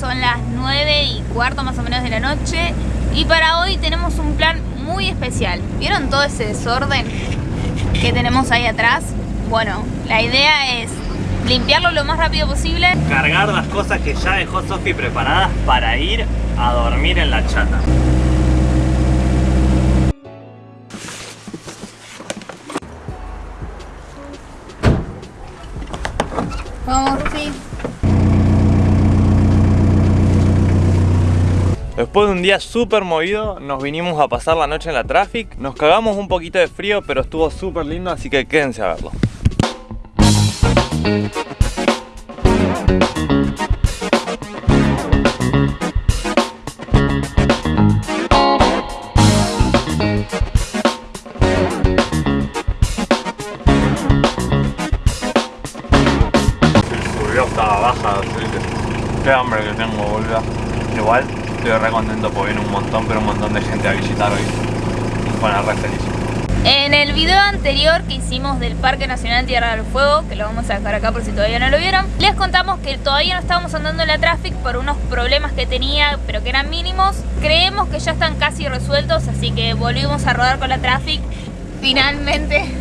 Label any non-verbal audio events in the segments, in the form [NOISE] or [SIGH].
son las 9 y cuarto más o menos de la noche y para hoy tenemos un plan muy especial. ¿Vieron todo ese desorden que tenemos ahí atrás? Bueno, la idea es limpiarlo lo más rápido posible. Cargar las cosas que ya dejó Sofi preparadas para ir a dormir en la chata. Después de un día súper movido, nos vinimos a pasar la noche en la traffic. Nos cagamos un poquito de frío, pero estuvo súper lindo, así que quédense a verlo. Julio estaba baja, qué hambre que tengo, boludo. Igual estoy re contento porque viene un montón, pero un montón de gente a visitar hoy. Bueno, re feliz. En el video anterior que hicimos del Parque Nacional Tierra del Fuego, que lo vamos a dejar acá por si todavía no lo vieron, les contamos que todavía no estábamos andando en la traffic por unos problemas que tenía, pero que eran mínimos. Creemos que ya están casi resueltos, así que volvimos a rodar con la traffic. Finalmente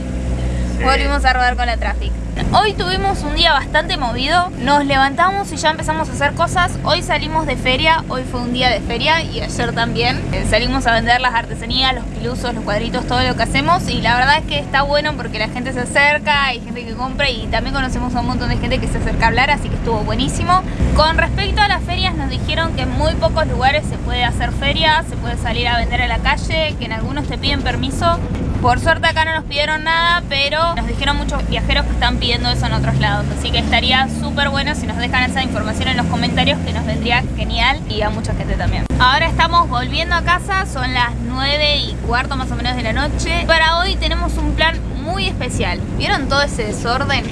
volvimos a rodar con la traffic. Hoy tuvimos un día bastante movido, nos levantamos y ya empezamos a hacer cosas. Hoy salimos de feria, hoy fue un día de feria y ayer también. Eh, salimos a vender las artesanías, los pilusos, los cuadritos, todo lo que hacemos y la verdad es que está bueno porque la gente se acerca, hay gente que compra y también conocemos a un montón de gente que se acerca a hablar, así que estuvo buenísimo. Con respecto a las ferias nos dijeron que en muy pocos lugares se puede hacer feria, se puede salir a vender a la calle, que en algunos te piden permiso. Por suerte acá no nos pidieron nada, pero nos dijeron muchos viajeros que están pidiendo eso en otros lados. Así que estaría súper bueno si nos dejan esa información en los comentarios, que nos vendría genial y a mucha gente también. Ahora estamos volviendo a casa, son las 9 y cuarto más o menos de la noche. Para hoy tenemos un plan muy especial. ¿Vieron todo ese desorden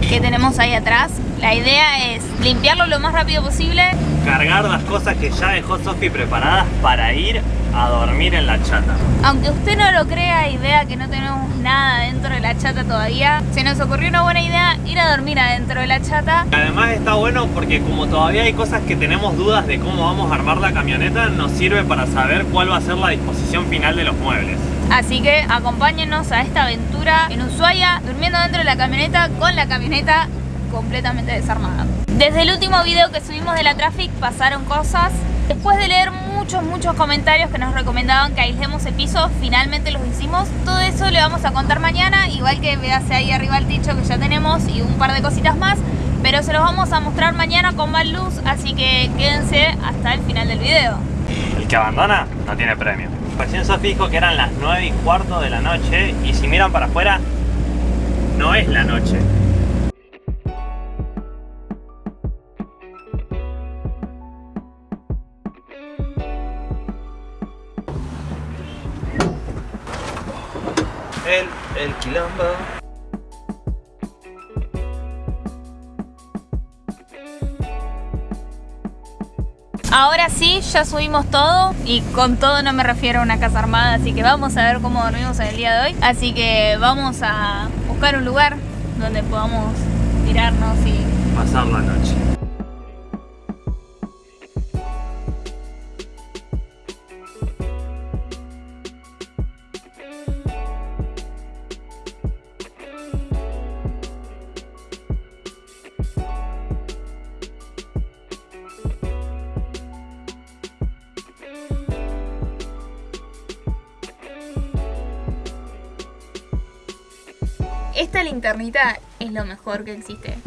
que tenemos ahí atrás? La idea es limpiarlo lo más rápido posible. Cargar las cosas que ya dejó Sofi preparadas para ir a dormir en la chata. Aunque usted no lo crea y vea que no tenemos nada dentro de la chata todavía, se nos ocurrió una buena idea ir a dormir adentro de la chata. Además está bueno porque como todavía hay cosas que tenemos dudas de cómo vamos a armar la camioneta, nos sirve para saber cuál va a ser la disposición final de los muebles. Así que acompáñenos a esta aventura en Ushuaia, durmiendo dentro de la camioneta con la camioneta completamente desarmada. Desde el último video que subimos de la Traffic pasaron cosas. Después de leer muchos, muchos comentarios que nos recomendaban que aislemos el piso, finalmente los hicimos. Todo eso le vamos a contar mañana, igual que vease ahí arriba el techo que ya tenemos y un par de cositas más. Pero se los vamos a mostrar mañana con más luz, así que quédense hasta el final del video. El que abandona no tiene premio. Recién Sofi dijo que eran las 9 y cuarto de la noche y si miran para afuera, no es la noche. El, el quilombo. Ahora sí, ya subimos todo y con todo no me refiero a una casa armada, así que vamos a ver cómo dormimos el día de hoy. Así que vamos a buscar un lugar donde podamos tirarnos y... Pasar la noche. Esta linternita es lo mejor que existe.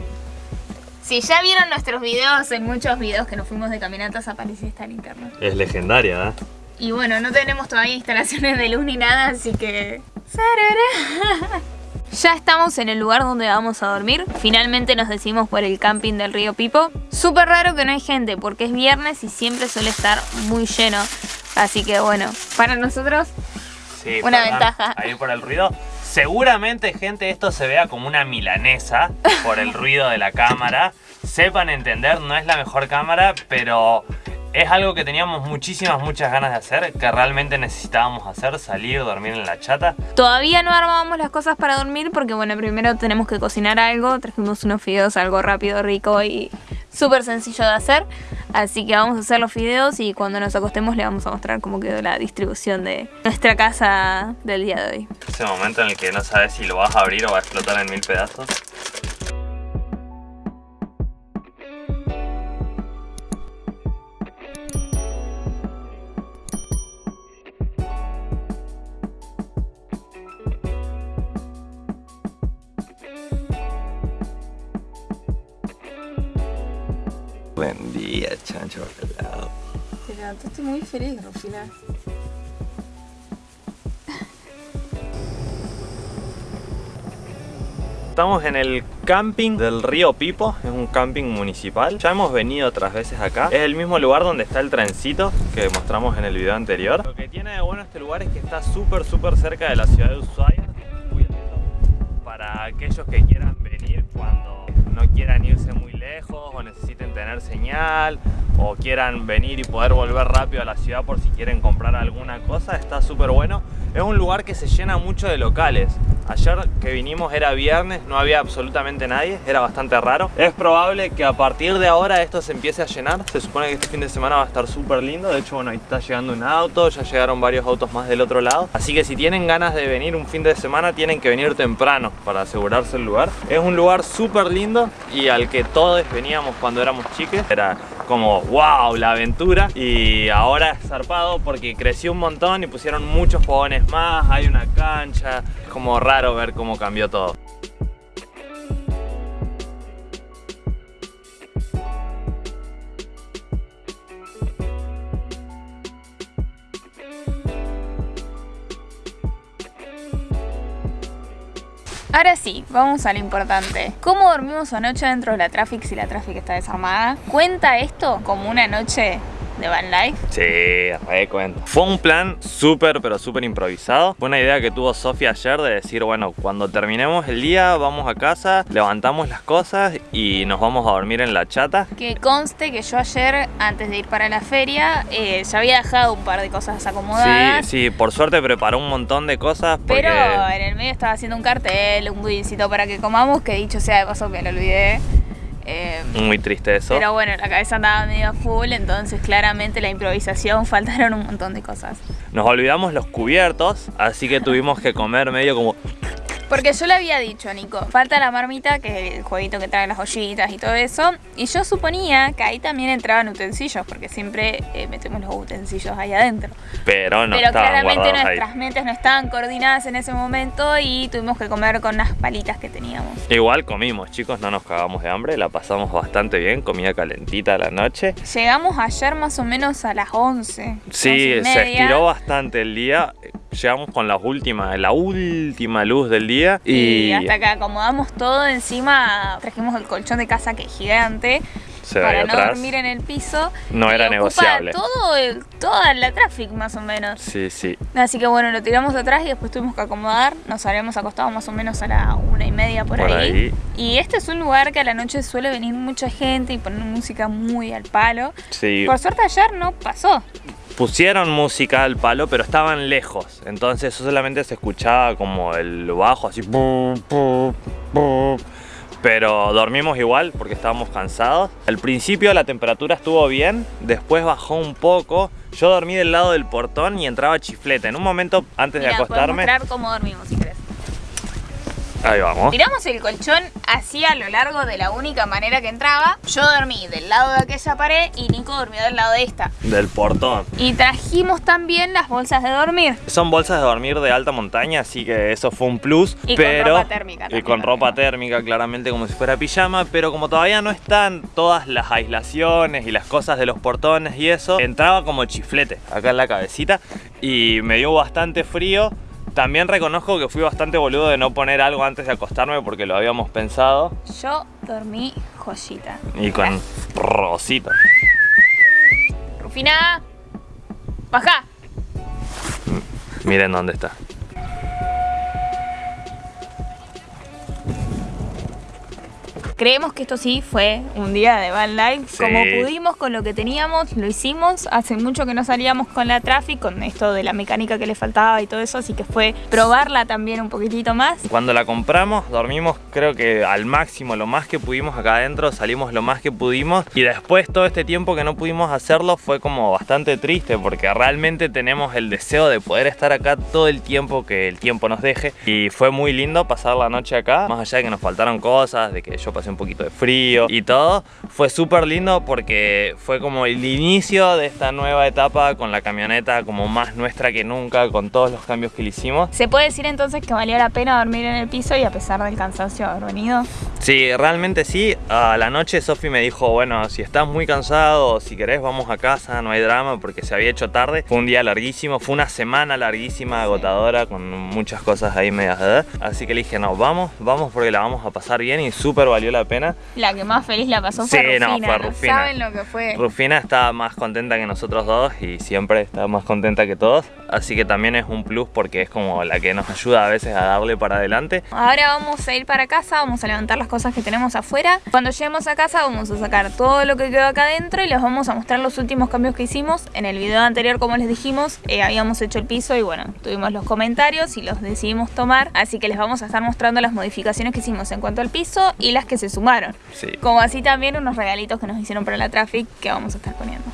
Si ya vieron nuestros videos, en muchos videos que nos fuimos de caminatas aparece esta linterna. Es legendaria, ¿eh? Y bueno, no tenemos todavía instalaciones de luz ni nada, así que... Ya estamos en el lugar donde vamos a dormir. Finalmente nos decidimos por el camping del río Pipo. Súper raro que no hay gente porque es viernes y siempre suele estar muy lleno. Así que bueno, para nosotros Sí, Una ventaja. Ahí por el ruido. Seguramente, gente, esto se vea como una milanesa por el ruido de la cámara. Sepan entender, no es la mejor cámara, pero es algo que teníamos muchísimas, muchas ganas de hacer, que realmente necesitábamos hacer, salir, dormir en la chata. Todavía no armábamos las cosas para dormir porque bueno, primero tenemos que cocinar algo, trajimos unos fideos, algo rápido, rico y súper sencillo de hacer. Así que vamos a hacer los videos y cuando nos acostemos le vamos a mostrar cómo quedó la distribución de nuestra casa del día de hoy. Ese momento en el que no sabes si lo vas a abrir o va a explotar en mil pedazos. Feliz, Rufina. Estamos en el camping del río Pipo, es un camping municipal. Ya hemos venido otras veces acá. Es el mismo lugar donde está el trencito que mostramos en el video anterior. Lo que tiene de bueno este lugar es que está súper súper cerca de la ciudad de Ushuaia. Para aquellos que quieran venir cuando no quieran irse muy lejos o necesiten tener señal o quieran venir y poder volver rápido a la ciudad por si quieren comprar alguna cosa, está súper bueno. Es un lugar que se llena mucho de locales. Ayer que vinimos era viernes, no había absolutamente nadie, era bastante raro. Es probable que a partir de ahora esto se empiece a llenar. Se supone que este fin de semana va a estar súper lindo. De hecho, bueno, ahí está llegando un auto, ya llegaron varios autos más del otro lado. Así que si tienen ganas de venir un fin de semana, tienen que venir temprano para asegurarse el lugar. Es un lugar súper lindo y al que todos veníamos cuando éramos chiques. Era como wow, la aventura y ahora es zarpado porque creció un montón y pusieron muchos fogones más, hay una cancha, es como raro ver cómo cambió todo. Ahora sí, vamos a lo importante. ¿Cómo dormimos anoche dentro de la Traffic si la Traffic está desarmada? ¿Cuenta esto como una noche de Van Life? Sí, re cuento. Fue un plan súper, pero súper improvisado. Fue una idea que tuvo Sofía ayer de decir, bueno, cuando terminemos el día, vamos a casa, levantamos las cosas y nos vamos a dormir en la chata. Que conste que yo ayer, antes de ir para la feria, eh, ya había dejado un par de cosas acomodadas. Sí, sí, por suerte preparó un montón de cosas. Porque... Pero en el medio estaba haciendo un cartel, un budincito para que comamos, que dicho sea de paso me lo olvidé. Eh, Muy triste eso. Pero bueno, la cabeza andaba medio full, entonces claramente la improvisación [LAUGHS] faltaron un montón de cosas. Nos olvidamos los cubiertos, así que tuvimos que comer medio como... Porque yo le había dicho a Nico, falta la marmita, que es el jueguito que trae las ollitas y todo eso. Y yo suponía que ahí también entraban utensilios, porque siempre eh, metemos los utensilios ahí adentro. Pero no Pero claramente nuestras ahí. mentes no estaban coordinadas en ese momento y tuvimos que comer con unas palitas que teníamos. Igual comimos, chicos, no nos cagamos de hambre, la pasamos bastante bien, comida calentita a la noche. Llegamos ayer más o menos a las 11. Sí, 11 y se estiró bastante el día. Llegamos con la última, la última luz del día y, Y hasta que acomodamos todo, encima trajimos el colchón de casa que es gigante se para no atrás. dormir en el piso. No era negociable. Todo el- toda la traffic más o menos. Sí, sí. Así que bueno, lo tiramos atrás y después tuvimos que acomodar. Nos habíamos acostado más o menos a la una y media por, Por ahí. ahí. Y este es un lugar que a la noche suele venir mucha gente y poner música muy al palo. Sí, Por suerte ayer no pasó. Pusieron música al palo, pero estaban lejos. Entonces solamente se escuchaba como el bajo así. Pero dormimos igual porque estábamos cansados. Al principio la temperatura estuvo bien, después bajó un poco. Yo dormí del lado del portón y entraba chiflete. En un momento antes Mira, de acostarme. mostrar cómo dormimos si querés. Ahí vamos. Tiramos el colchón así a lo largo de la única manera que entraba. Yo dormí del lado de aquella pared y Nico durmió del lado de esta. Del portón. Y trajimos también las bolsas de dormir. Son bolsas de dormir de alta montaña, así que eso fue un plus. Y con ropa térmica Y también, con ropa térmica, claramente como si fuera pijama. Pero como todavía no están todas las aislaciones y las cosas de los portones y eso, entraba como chiflete acá en la cabecita y me dio bastante frío. También reconozco que fui bastante boludo de no poner algo antes de acostarme porque lo habíamos pensado. Yo dormí joyita. Y con rosito. Rufina, baja. Miren dónde está. Creemos que esto sí fue un día de van life. Sí. Como pudimos con lo que teníamos, lo hicimos. Hace mucho que no salíamos con la traffic, con esto de la mecánica que le faltaba y todo eso, así que fue probarla también un poquitito más. Cuando la compramos, dormimos creo que al máximo, lo más que pudimos acá adentro, salimos lo más que pudimos y después todo este tiempo que no pudimos hacerlo fue como bastante triste porque realmente tenemos el deseo de poder estar acá todo el tiempo que el tiempo nos deje y fue muy lindo pasar la noche acá, más allá de que nos faltaron cosas, de que yo pasé un poquito de frío y todo, fue súper lindo porque fue como el inicio de esta nueva etapa con la camioneta como más nuestra que nunca, con todos los cambios que le hicimos. ¿Se puede decir entonces que valió la pena dormir en el piso y a pesar del cansancio haber venido? Sí, realmente sí. A la noche Sofi me dijo, bueno, si estás muy cansado, si querés vamos a casa, no hay drama porque se había hecho tarde. Fue un día larguísimo, fue una semana larguísima, agotadora, con muchas cosas ahí medias de Así que le dije, no, vamos, vamos porque la vamos a pasar bien y súper valió la pena. La que más feliz la pasó Sí, fue no, Rufina. fue Rufina. saben lo que fue. Rufina está más contenta que nosotros dos y siempre está más contenta que todos. Así que también es un plus porque es como la que nos [LAUGHS] ayuda a veces a darle para adelante. Ahora vamos a ir para casa, vamos a levantar las cosas que tenemos afuera. Cuando lleguemos a casa vamos a sacar todo lo que quedó acá adentro y les vamos a mostrar los últimos cambios que hicimos. En el video anterior, como les dijimos, eh, habíamos hecho el piso y bueno, tuvimos los comentarios y los decidimos tomar. Así que les vamos a estar mostrando las modificaciones que hicimos en cuanto al piso y las que se sumaron. Sí. Como así también unos regalitos que nos hicieron para la traffic que vamos a estar poniendo.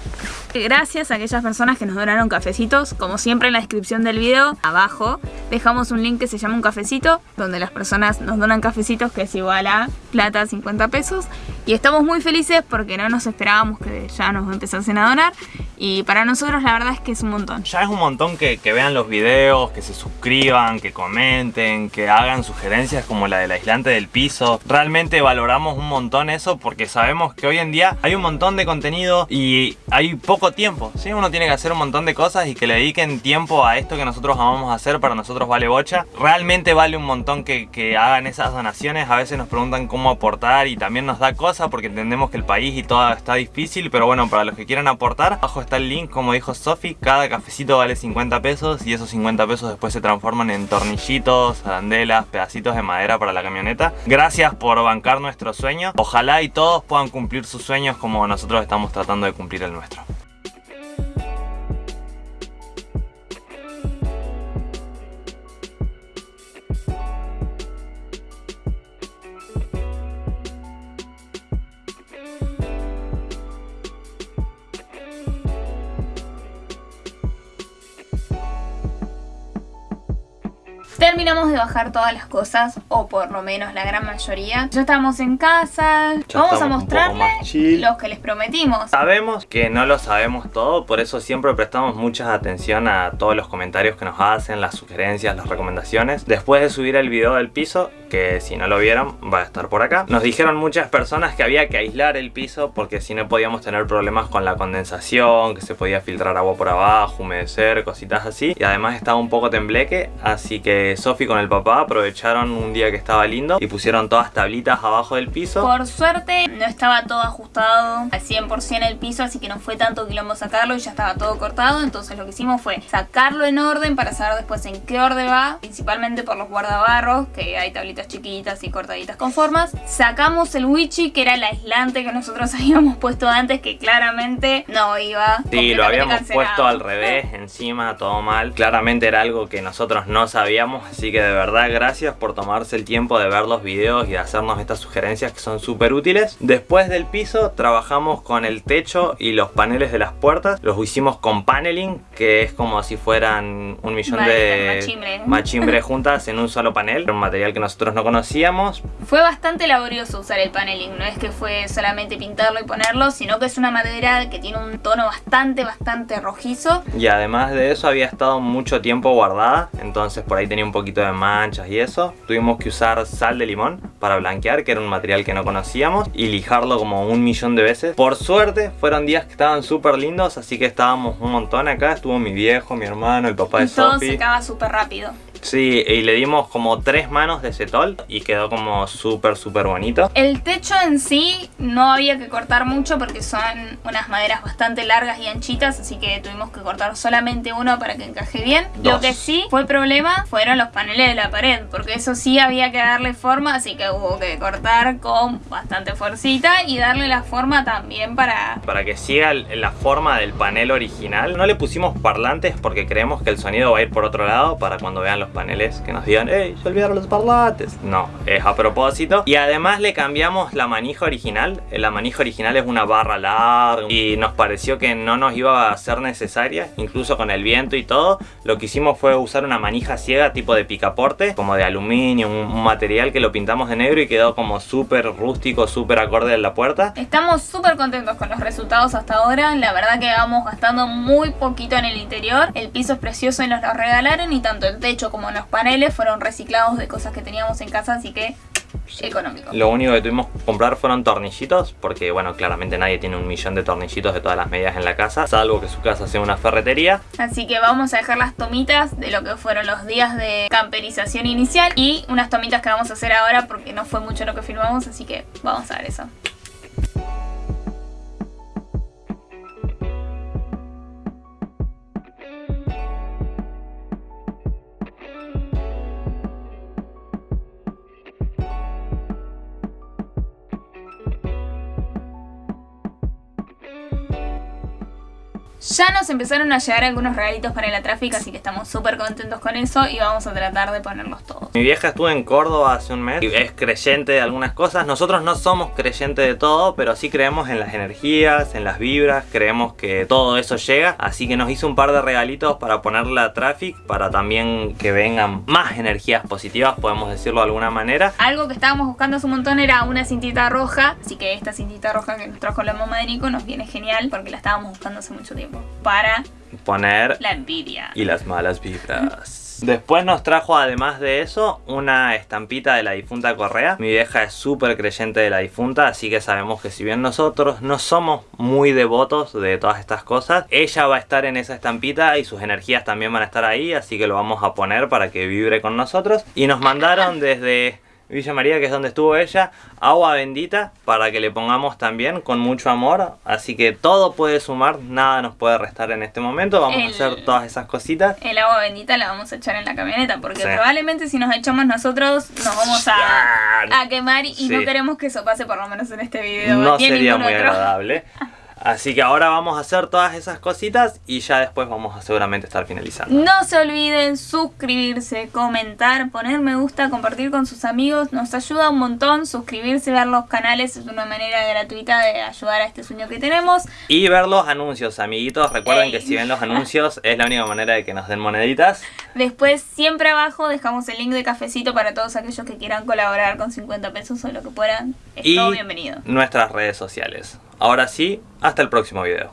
Gracias a aquellas personas que nos donaron cafecitos, como siempre en la descripción del video, abajo dejamos un link que se llama un cafecito, donde las personas nos donan cafecitos que es igual a plata 50 pesos. Y estamos muy felices porque no nos esperábamos que ya nos empezasen a donar. Y para nosotros la verdad es que es un montón. Ya es un montón que, vean los videos, que se suscriban, que comenten, que hagan sugerencias como la del aislante del piso. Realmente valoramos un montón eso porque sabemos que hoy en día hay un montón de contenido y hay poco tiempo. ¿sí? Uno tiene que hacer un montón de cosas y que le dediquen tiempo a esto que nosotros amamos hacer, para nosotros vale bocha. Realmente vale un montón que, que hagan esas donaciones. A veces nos preguntan cómo aportar y también nos da cosa porque entendemos que el país y todo está difícil. Pero bueno, para los que quieran aportar, abajo está el link, como dijo Sofi. Cada cafecito vale 50 pesos y esos 50 pesos después se transforman en tornillitos, arandelas, pedacitos de madera para la camioneta. Gracias por bancar nuestro sueño. Ojalá y todos puedan cumplir sus sueños como nosotros estamos tratando de cumplir el nuestro. Terminamos de bajar todas las cosas, o por lo menos la gran mayoría. Ya estamos en casa. Ya Vamos a mostrarles los que les prometimos. Sabemos que no lo sabemos todo, por eso siempre prestamos mucha atención a todos los comentarios que nos hacen, las sugerencias, las recomendaciones. Después de subir el video del piso, que si no lo vieron va a estar por acá, nos dijeron muchas personas que había que aislar el piso porque si no podíamos tener problemas con la condensación, que se podía filtrar agua por abajo, humedecer, cositas así. Y además estaba un poco tembleque, así que Sofi con el papá aprovecharon un día que estaba lindo y pusieron todas tablitas abajo del piso. Por suerte no estaba todo ajustado al 100% el piso, así que no fue tanto quilombo sacarlo y ya estaba todo cortado. Entonces lo que hicimos fue sacarlo en orden para saber después en qué orden va, principalmente por los guardabarros, que hay tablitas chiquitas y cortaditas con formas. Sacamos el wichi, que era el aislante que nosotros [LAUGHS] habíamos puesto antes, que claramente no iba. Sí, lo habíamos cancelado. puesto al revés, encima, todo mal. Claramente era algo que nosotros no sabíamos, así que de verdad gracias por tomarse el tiempo de ver los videos y de hacernos estas sugerencias que son súper útiles. Después del piso trabajamos con el techo y los paneles de las puertas. Los hicimos con paneling, que es como si fueran un millón Vale, de machimbre. machimbre [LAUGHS] juntas en un solo panel. Un material que nosotros no conocíamos. Fue bastante laborioso usar el paneling, no es que fue solamente pintarlo y ponerlo, sino que es una madera que tiene un tono bastante, bastante rojizo. Y además de eso había estado mucho tiempo guardada, entonces por ahí tenía un poquito de manchas y eso. Tuvimos que usar sal de limón para blanquear, que era un material que no conocíamos, y lijarlo como un millón de veces. Por suerte fueron días que estaban súper lindos, así que estábamos un montón acá. Estuvo mi viejo, mi hermano, el papá de Y todo secaba súper rápido. Sí, y le dimos como tres manos de cetol y quedó como súper, súper bonito. El techo en sí no había que cortar mucho porque son unas maderas bastante largas y anchitas, así que tuvimos que cortar solamente uno para que encaje bien. Lo que sí fue problema fueron los paneles de la pared, porque eso sí había que darle forma, así que hubo que cortar con bastante fuercita y darle la forma también para... Para que siga la forma del panel original. No le pusimos parlantes porque creemos que el sonido va a ir por otro lado para cuando vean los paneles que nos digan ¡Ey, se olvidaron los parlantes! No, es a propósito. Y además le cambiamos la manija original. La manija original es una barra larga y nos pareció que no nos iba a ser necesaria, incluso con el viento y todo. Lo que hicimos fue usar una manija ciega tipo de picaporte, como de aluminio, un, material que lo pintamos de negro y quedó como súper rústico, súper acorde a la puerta. Estamos súper contentos con los resultados hasta ahora. La verdad que vamos gastando muy poquito en el interior. El piso es precioso y nos lo regalaron y tanto el techo como los paneles fueron reciclados de cosas que teníamos en casa, así que económico. Lo único que tuvimos que comprar fueron tornillitos, porque bueno, claramente nadie tiene un millón de tornillitos de todas las medidas en la casa, salvo que su casa sea una ferretería. Así que vamos a dejar las tomitas de lo que fueron los días de camperización inicial y unas tomitas que vamos a hacer ahora porque no fue mucho lo que filmamos, así que vamos a ver eso. Ya nos empezaron a llegar algunos regalitos para la tráfica, así que estamos súper contentos con eso y vamos a tratar de ponerlos todos. Mi vieja estuvo en Córdoba hace un mes y es creyente de algunas cosas. Nosotros no somos creyentes de todo, pero sí creemos en las energías, en las vibras, creemos que todo eso llega. Así que nos hizo un par de regalitos para ponerle a Traffic, para también que vengan más energías positivas, podemos decirlo de alguna manera. Algo que estábamos buscando hace un montón era una cintita roja, así que esta cintita roja que nos trajo la mamá de Nico nos viene genial porque la estábamos buscando hace mucho tiempo para poner la envidia y las malas vibras. Después nos trajo además de eso una estampita de la difunta Correa. Mi vieja es súper creyente de la difunta, así que sabemos que si bien nosotros no somos muy devotos de todas estas cosas, ella va a estar en esa estampita y sus energías también van a estar ahí, así que lo vamos a poner para que vibre con nosotros. Y nos mandaron desde Villa María, que es donde estuvo ella, agua bendita para que le pongamos también con mucho amor. Así que todo puede sumar, nada nos puede restar en este momento. Vamos a hacer todas esas cositas. El agua bendita la vamos a echar en la camioneta porque probablemente si nos echamos nosotros nos vamos a, a quemar y no queremos que eso pase por lo menos en este video. No sería muy agradable. [LAUGHS] Así que ahora vamos a hacer todas esas cositas y ya después vamos a seguramente estar finalizando. No se olviden suscribirse, comentar, poner me gusta, compartir con sus amigos. Nos ayuda un montón. Suscribirse, ver los canales es una manera gratuita de ayudar a este sueño que tenemos. Y ver los anuncios, amiguitos. Recuerden que si ven los [LAUGHS] anuncios es la única manera de que nos den moneditas. Después, siempre abajo dejamos el link de cafecito para todos aquellos que quieran colaborar con 50 pesos o lo que puedan. Es y todo bienvenido. Nuestras redes sociales. Ahora sí, hasta el próximo video.